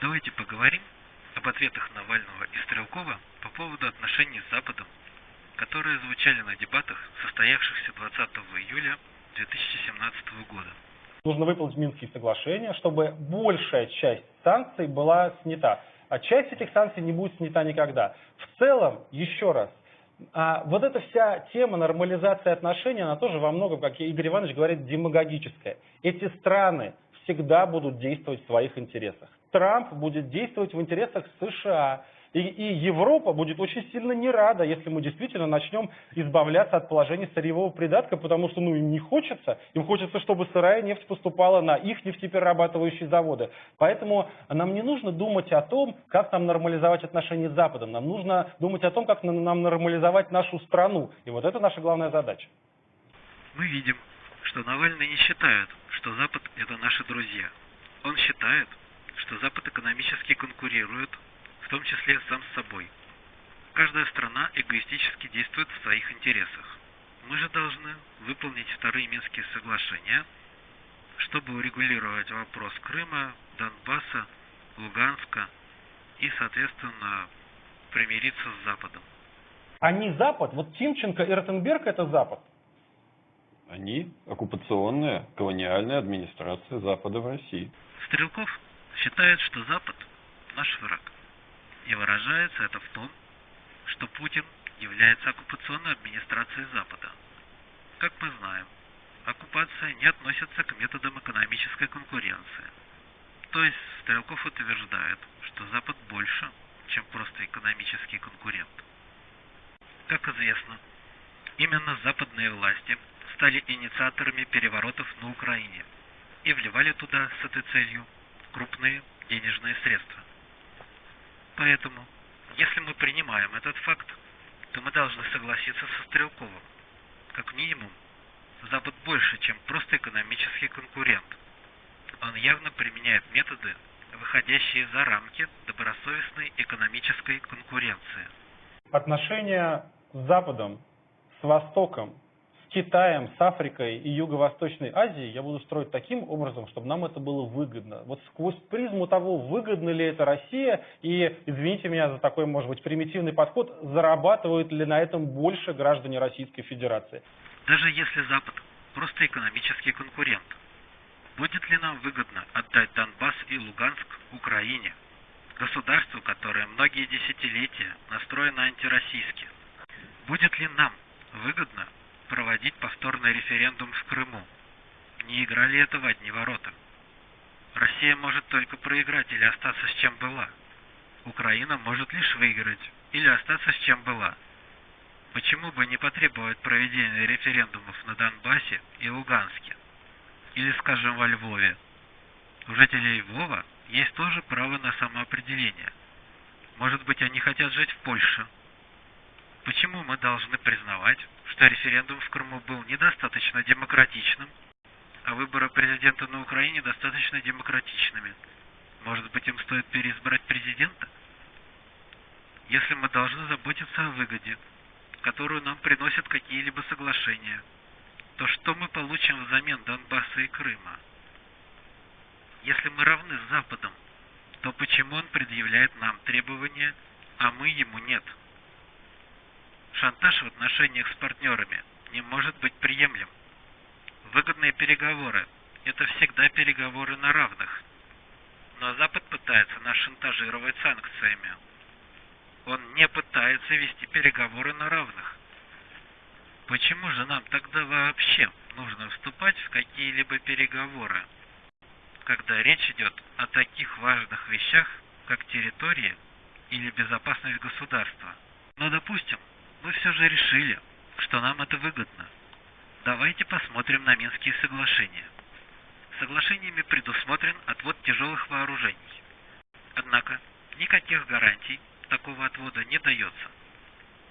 Давайте поговорим об ответах Навального и Стрелкова по поводу отношений с Западом, которые звучали на дебатах, состоявшихся 20 июля 2017 года. Нужно выполнить Минские соглашения, чтобы большая часть санкций была снята. А часть этих санкций не будет снята никогда. В целом, еще раз, а вот эта вся тема нормализации отношений, она тоже во многом, как Игорь Иванович говорит, демагогическая. Эти страны всегда будут действовать в своих интересах. Трамп будет действовать в интересах США. И, и Европа будет очень сильно не рада, если мы действительно начнем избавляться от положения сырьевого придатка, потому что ну, им не хочется, им хочется, чтобы сырая нефть поступала на их нефтеперерабатывающие заводы. Поэтому нам не нужно думать о том, как нам нормализовать отношения с Западом, нам нужно думать о том, как нам нормализовать нашу страну. И вот это наша главная задача. Мы видим, что Навальный не считает, что Запад – это наши друзья. Он считает, что Запад экономически конкурирует в том числе сам с собой. Каждая страна эгоистически действует в своих интересах. Мы же должны выполнить вторые Минские соглашения, чтобы урегулировать вопрос Крыма, Донбасса, Луганска и, соответственно, примириться с Западом. Они Запад? Вот Тимченко и Ротенберг это Запад? Они оккупационная, колониальная администрация Запада в России. Стрелков считает, что Запад – наш враг. И выражается это в том, что Путин является оккупационной администрацией Запада. Как мы знаем, оккупация не относится к методам экономической конкуренции. То есть Стрелков утверждает, что Запад больше, чем просто экономический конкурент. Как известно, именно западные власти стали инициаторами переворотов на Украине и вливали туда с этой целью крупные денежные средства. Поэтому, если мы принимаем этот факт, то мы должны согласиться со Стрелковым. Как минимум, Запад больше, чем просто экономический конкурент. Он явно применяет методы, выходящие за рамки добросовестной экономической конкуренции. Отношения с Западом, с Востоком Китаем, с Африкой и Юго-Восточной Азией я буду строить таким образом, чтобы нам это было выгодно. Вот сквозь призму того, выгодно ли это Россия, и, извините меня за такой, может быть, примитивный подход, зарабатывают ли на этом больше граждане Российской Федерации. Даже если Запад просто экономический конкурент, будет ли нам выгодно отдать Донбасс и Луганск Украине, государству, которое многие десятилетия настроено антироссийски? Будет ли нам выгодно проводить повторный референдум в Крыму. Не играли это в одни ворота. Россия может только проиграть или остаться с чем была. Украина может лишь выиграть или остаться с чем была. Почему бы не потребовать проведения референдумов на Донбассе и Луганске? Или, скажем, во Львове? У жителей Львова есть тоже право на самоопределение. Может быть, они хотят жить в Польше. Почему мы должны признавать, что референдум в Крыму был недостаточно демократичным, а выборы президента на Украине достаточно демократичными. Может быть, им стоит переизбрать президента? Если мы должны заботиться о выгоде, которую нам приносят какие-либо соглашения, то что мы получим взамен Донбасса и Крыма? Если мы равны с Западом, то почему он предъявляет нам требования, а мы ему нет? Шантаж в отношениях с партнерами не может быть приемлем. Выгодные переговоры – это всегда переговоры на равных. Но Запад пытается нас шантажировать санкциями. Он не пытается вести переговоры на равных. Почему же нам тогда вообще нужно вступать в какие-либо переговоры, когда речь идет о таких важных вещах, как территория или безопасность государства? Но допустим, мы все же решили, что нам это выгодно. Давайте посмотрим на Минские соглашения. Соглашениями предусмотрен отвод тяжелых вооружений. Однако никаких гарантий такого отвода не дается.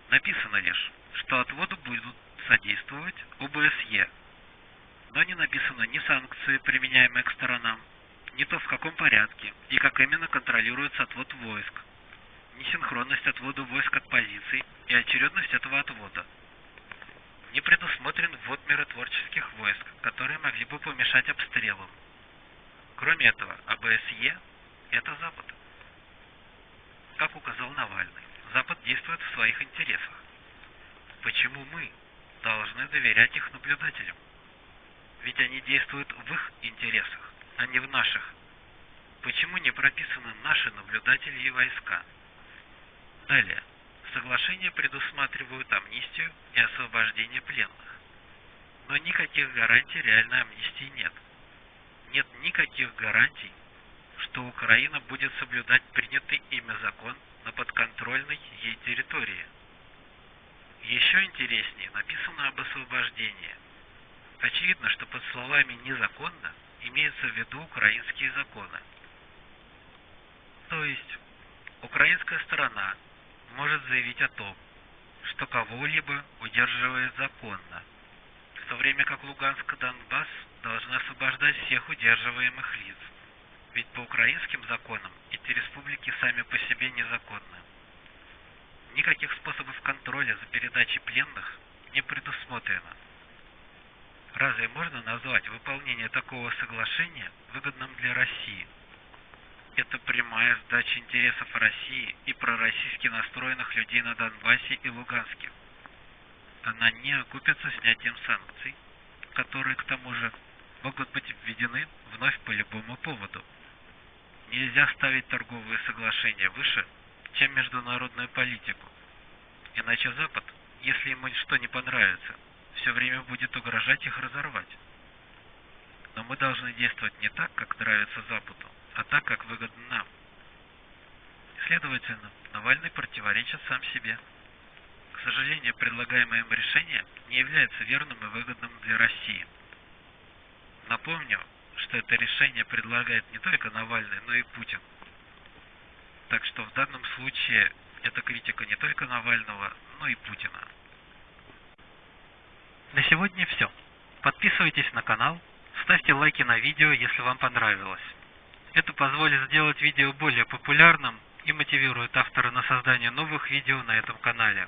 Написано лишь, что отводу будут содействовать ОБСЕ, но не написано ни санкции, применяемые к сторонам, ни то в каком порядке и как именно контролируется отвод войск, несинхронность отвода войск от позиций и очередность этого отвода. Не предусмотрен ввод миротворческих войск, которые могли бы помешать обстрелам. Кроме этого, АБСЕ это Запад. Как указал Навальный, Запад действует в своих интересах. Почему мы должны доверять их наблюдателям? Ведь они действуют в их интересах, а не в наших. Почему не прописаны наши наблюдатели и войска? Далее. Соглашения предусматривают амнистию и освобождение пленных. Но никаких гарантий реальной амнистии нет. Нет никаких гарантий, что Украина будет соблюдать принятый ими закон на подконтрольной ей территории. Еще интереснее написано об освобождении. Очевидно, что под словами «незаконно» имеются в виду украинские законы. То есть, украинская сторона может заявить о том, что кого-либо удерживает законно, в то время как Луганск и Донбасс должны освобождать всех удерживаемых лиц. Ведь по украинским законам эти республики сами по себе незаконны. Никаких способов контроля за передачей пленных не предусмотрено. Разве можно назвать выполнение такого соглашения выгодным для России? Это прямая сдача интересов России и пророссийски настроенных людей на Донбассе и Луганске. Она не окупится снятием санкций, которые, к тому же, могут быть введены вновь по любому поводу. Нельзя ставить торговые соглашения выше, чем международную политику. Иначе Запад, если ему что не понравится, все время будет угрожать их разорвать. Но мы должны действовать не так, как нравится Западу, а так, как выгодно нам. Следовательно, Навальный противоречит сам себе. К сожалению, предлагаемое им решение не является верным и выгодным для России. Напомню, что это решение предлагает не только Навальный, но и Путин. Так что в данном случае это критика не только Навального, но и Путина. На сегодня все. Подписывайтесь на канал, ставьте лайки на видео, если вам понравилось. Это позволит сделать видео более популярным и мотивирует автора на создание новых видео на этом канале.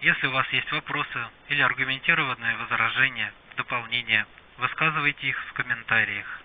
Если у вас есть вопросы или аргументированные возражения, дополнения, высказывайте их в комментариях.